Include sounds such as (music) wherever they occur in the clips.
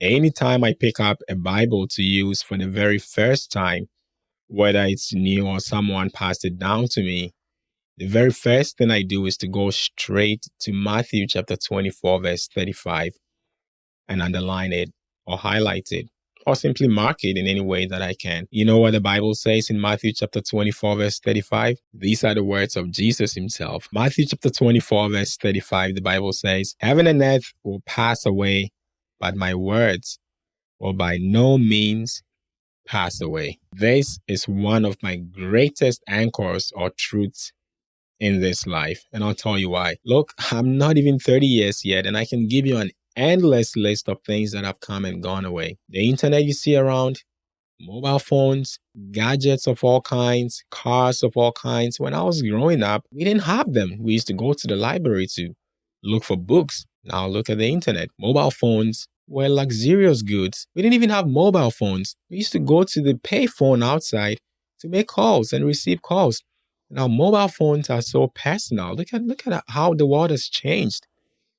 Anytime I pick up a Bible to use for the very first time, whether it's new or someone passed it down to me, the very first thing I do is to go straight to Matthew chapter 24, verse 35, and underline it or highlight it or simply mark it in any way that I can. You know what the Bible says in Matthew chapter 24, verse 35? These are the words of Jesus himself. Matthew chapter 24, verse 35, the Bible says, Heaven and earth will pass away, but my words will by no means pass away. This is one of my greatest anchors or truths in this life. And I'll tell you why. Look, I'm not even 30 years yet, and I can give you an endless list of things that have come and gone away. The internet you see around, mobile phones, gadgets of all kinds, cars of all kinds. When I was growing up, we didn't have them. We used to go to the library to look for books. Now look at the internet. Mobile phones were luxurious goods. We didn't even have mobile phones. We used to go to the payphone outside to make calls and receive calls. Now mobile phones are so personal. Look at look at how the world has changed.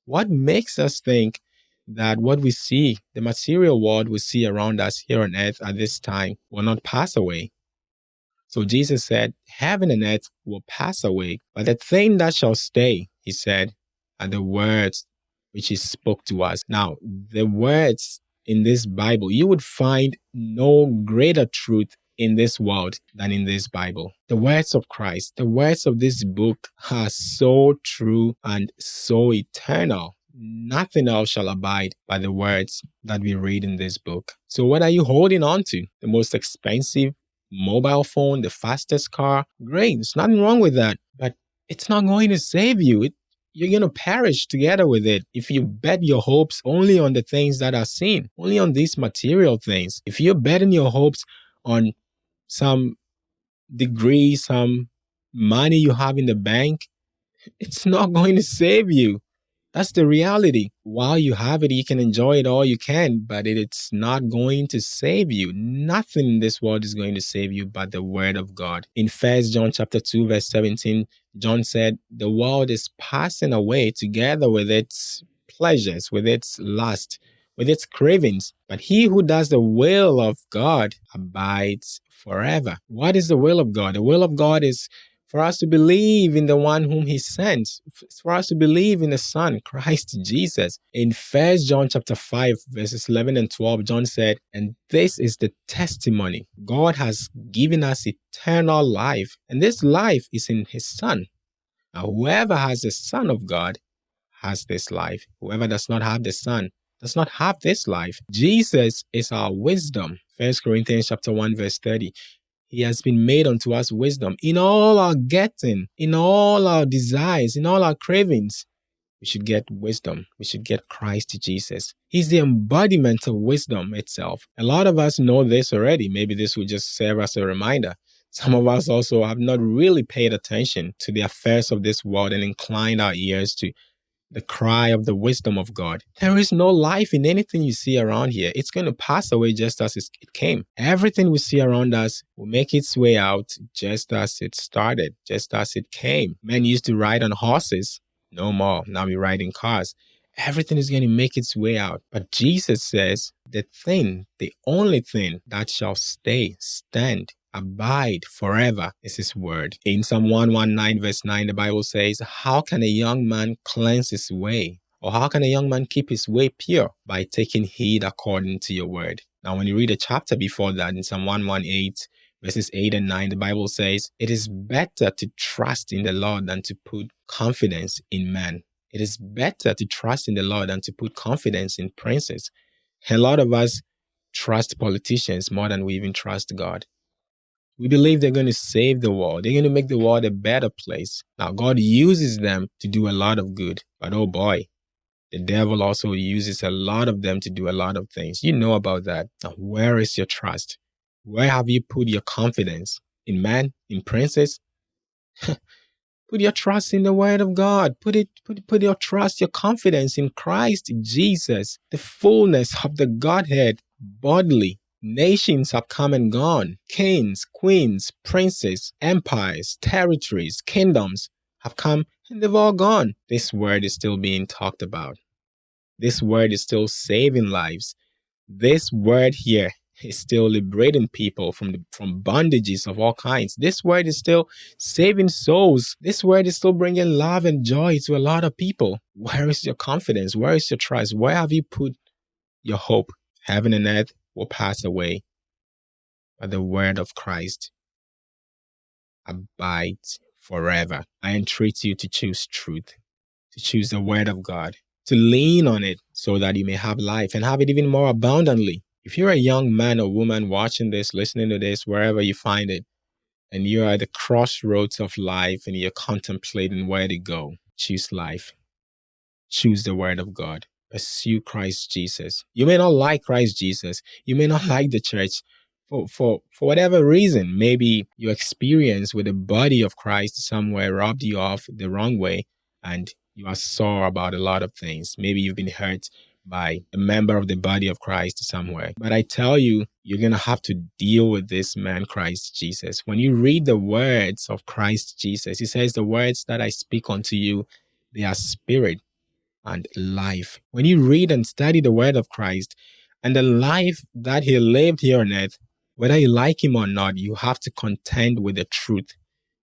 What makes us think that what we see, the material world we see around us here on earth at this time, will not pass away. So Jesus said, Heaven and earth will pass away, but the thing that shall stay, he said, are the words which he spoke to us. Now, the words in this Bible, you would find no greater truth in this world than in this Bible. The words of Christ, the words of this book are so true and so eternal nothing else shall abide by the words that we read in this book. So, what are you holding on to? The most expensive mobile phone, the fastest car? Great, there's nothing wrong with that. But it's not going to save you. It, you're going to perish together with it if you bet your hopes only on the things that are seen, only on these material things. If you're betting your hopes on some degree, some money you have in the bank, (laughs) it's not going to save you. That's the reality. While you have it, you can enjoy it all you can, but it's not going to save you. Nothing in this world is going to save you but the word of God. In First John chapter 2, verse 17, John said, The world is passing away together with its pleasures, with its lust, with its cravings. But he who does the will of God abides forever. What is the will of God? The will of God is for us to believe in the one whom he sent, for us to believe in the Son, Christ Jesus. In First John chapter 5, verses 11 and 12, John said, And this is the testimony. God has given us eternal life, and this life is in his Son. Now, whoever has the Son of God has this life. Whoever does not have the Son does not have this life. Jesus is our wisdom. First Corinthians chapter 1, verse 30. He has been made unto us wisdom in all our getting, in all our desires, in all our cravings. We should get wisdom. We should get Christ Jesus. He's the embodiment of wisdom itself. A lot of us know this already. Maybe this will just serve as a reminder. Some of us also have not really paid attention to the affairs of this world and inclined our ears to the cry of the wisdom of God. There is no life in anything you see around here. It's going to pass away just as it came. Everything we see around us will make its way out just as it started, just as it came. Men used to ride on horses. No more. Now we ride in cars. Everything is going to make its way out. But Jesus says the thing, the only thing that shall stay, stand, abide forever is his word. In Psalm 119, verse 9, the Bible says, How can a young man cleanse his way? Or how can a young man keep his way pure? By taking heed according to your word. Now, when you read a chapter before that in Psalm 118, verses 8 and 9, the Bible says, It is better to trust in the Lord than to put confidence in man. It is better to trust in the Lord than to put confidence in princes. A lot of us trust politicians more than we even trust God. We believe they're going to save the world. They're going to make the world a better place. Now, God uses them to do a lot of good. But oh boy, the devil also uses a lot of them to do a lot of things. You know about that. Now, where is your trust? Where have you put your confidence? In man? In princes? (laughs) put your trust in the word of God. Put it, put, put your trust, your confidence in Christ Jesus, the fullness of the Godhead bodily Nations have come and gone. Kings, queens, princes, empires, territories, kingdoms have come and they've all gone. This word is still being talked about. This word is still saving lives. this word here is still liberating people from the, from bondages of all kinds. This word is still saving souls. This word is still bringing love and joy to a lot of people. Where is your confidence? Where is your trust? Where have you put your hope? Heaven and earth will pass away, but the word of Christ abides forever. I entreat you to choose truth, to choose the word of God, to lean on it so that you may have life and have it even more abundantly. If you're a young man or woman watching this, listening to this, wherever you find it, and you're at the crossroads of life and you're contemplating where to go, choose life. Choose the word of God. Pursue Christ Jesus. You may not like Christ Jesus. You may not hmm. like the church for, for, for whatever reason. Maybe your experience with the body of Christ somewhere robbed you off the wrong way and you are sore about a lot of things. Maybe you've been hurt by a member of the body of Christ somewhere. But I tell you, you're going to have to deal with this man, Christ Jesus. When you read the words of Christ Jesus, he says, The words that I speak unto you, they are spirit and life. When you read and study the word of Christ and the life that he lived here on earth, whether you like him or not, you have to contend with the truth.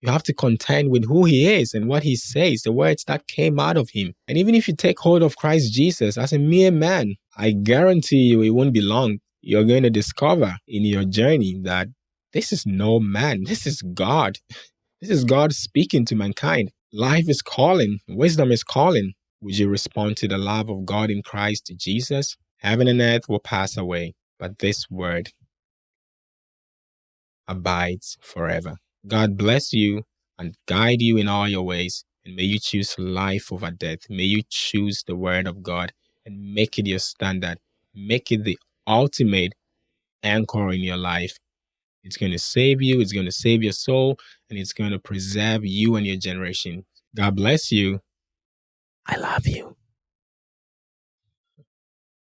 You have to contend with who he is and what he says, the words that came out of him. And even if you take hold of Christ Jesus as a mere man, I guarantee you it won't be long. You're going to discover in your journey that this is no man, this is God. This is God speaking to mankind. Life is calling, wisdom is calling. Would you respond to the love of God in Christ Jesus? Heaven and earth will pass away, but this word abides forever. God bless you and guide you in all your ways. And may you choose life over death. May you choose the word of God and make it your standard. Make it the ultimate anchor in your life. It's going to save you, it's going to save your soul, and it's going to preserve you and your generation. God bless you. I love you.